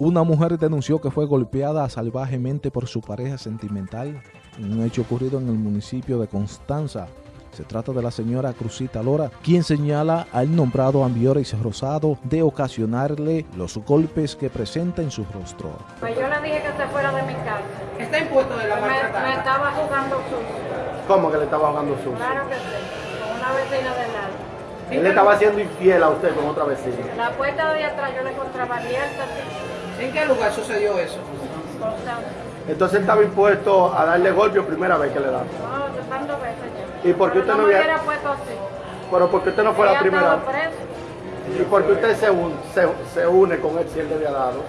Una mujer denunció que fue golpeada salvajemente por su pareja sentimental en un hecho ocurrido en el municipio de Constanza. Se trata de la señora Cruzita Lora, quien señala al nombrado Ambioris Rosado de ocasionarle los golpes que presenta en su rostro. Pues yo le dije que se fuera de mi casa. Está impuesto de la Me, me estaba jugando sucio. ¿Cómo que le estaba jugando sucio? Claro que sí. Con una vecina de lado. Él le estaba haciendo infiel a usted con otra vecina. La puerta de atrás yo la encontraba abierta, ¿En qué lugar sucedió eso? Entonces él estaba impuesto a darle golpe primera vez que le da. No, yo tanto veces ya. ¿Y por qué usted no me hubiera- hubiera puesto así. Pero porque usted no fue la primera presa. ¿Y por qué usted se, un- se, se une con él si él le había dado?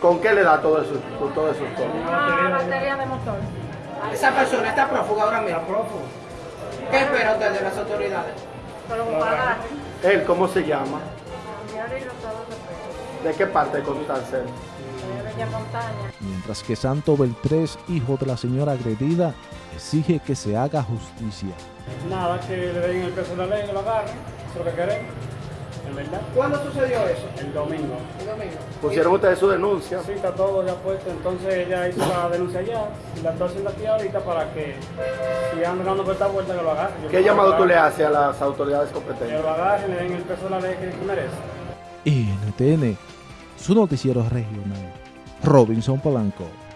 ¿Con qué le da todo eso? Todo eso Una batería de motor. Esa persona está prófuga ahora mismo. ¿Qué espera usted de las autoridades? Pero pagar. ¿Él cómo se llama? Cambiar y los sábados de preso. ¿De qué parte de Constanza? De Bella Montaña. Mientras que Santo Beltrés, hijo de la señora agredida, exige que se haga justicia. Nada, que le den el peso de la ley, que lo agarren, eso es lo que queremos, en verdad. ¿Cuándo sucedió eso? El domingo. El domingo. Pusieron ustedes su denuncia. Sí, está todo ya puesto, entonces ella hizo la denuncia ya y la está haciendo aquí ahorita para que sigan dando por esta vuelta que lo agarren. ¿Qué llamado que tú le haces a las autoridades Que competentes? lo agarren, le den el peso de la ley que merece. NTN, su noticiero regional. Robinson Polanco.